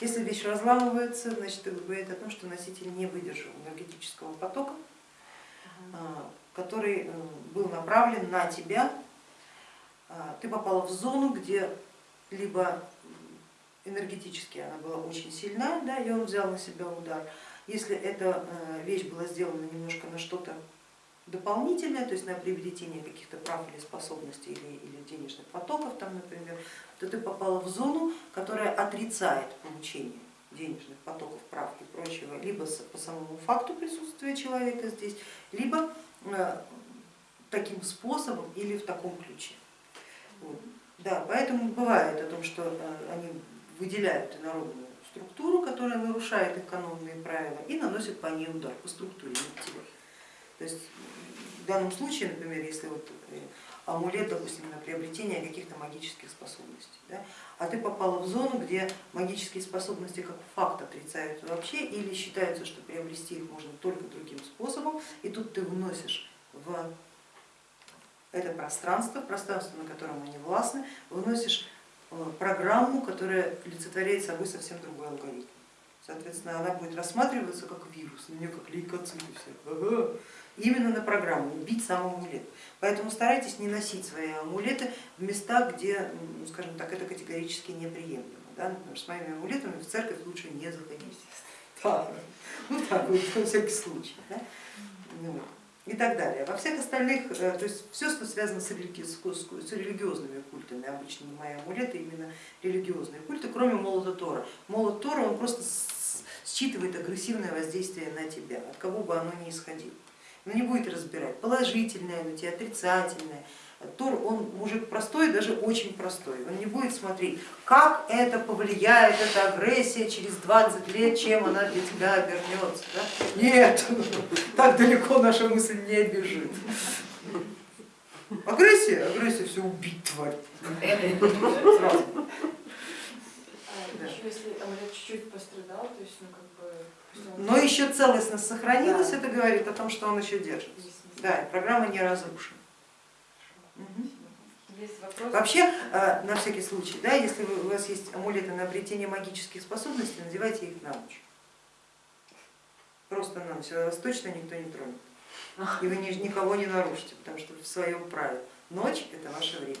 Если вещь разламывается, значит это говорит о том, что носитель не выдержал энергетического потока, а, который э, был направлен на тебя. А, ты попала в зону, где либо энергетически она была очень сильна, да, и он взял на себя удар. Если эта э, вещь была сделана немножко на что-то дополнительное, то есть на приобретение каких-то прав или способностей или, или денежных потоков, там, например, то ты попала в зону, которая отрицает получение денежных потоков, прав и прочего, либо по самому факту присутствия человека здесь, либо э, таким способом или в таком ключе. Да, поэтому бывает о том, что э, они выделяют инородную структуру, которая нарушает их канонные правила и наносят по ней удар, по структуре, То есть в данном случае, например, если вот э, амулет, допустим, на приобретение каких-то магических способностей, да, а ты попала в зону, где магические способности как факт отрицаются вообще или считается, что приобрести их можно только другим способом, и тут ты вносишь в это пространство, пространство, на котором они властны, выносишь э, программу, которая олицетворяет собой совсем другой алгоритм. Соответственно, она будет рассматриваться как вирус, на нее как лейкоциты все. Именно на программу, убить сам амулет. Поэтому старайтесь не носить свои амулеты в места, где, ну, скажем так, это категорически неприемлемо. Да? Например, с моими амулетами в церковь лучше не заходить. Да. Ну так вот, на всякий случай. Да? Ну, и так далее. Во всех остальных, э, то есть все, что связано с, религиозными культами, обычно мои амулеты именно религиозные культы, кроме молота Тора. Молот Тора он просто считывает агрессивное воздействие на тебя, от кого бы оно ни исходило. Но не будет разбирать, положительное на тебя, отрицательное, Тур, он мужик простой, даже очень простой. Он не будет смотреть, как это повлияет, эта агрессия через 20 лет, чем она для тебя обернется. Да? Нет, так далеко наша мысль не бежит. Агрессия, агрессия, все убить тварь. Сразу. А если амулет чуть-чуть пострадал, то есть, ну как бы... Но еще целостность сохранилась, это говорит о том, что он еще держится. Да, программа не разрушена. Вообще, э, на всякий случай, да, если у вас есть амулеты на обретение магических способностей, надевайте их на ночь. Просто на ночь, вас точно никто не тронет. И вы никого не нарушите, потому что в своем праве. Ночь это ваше время.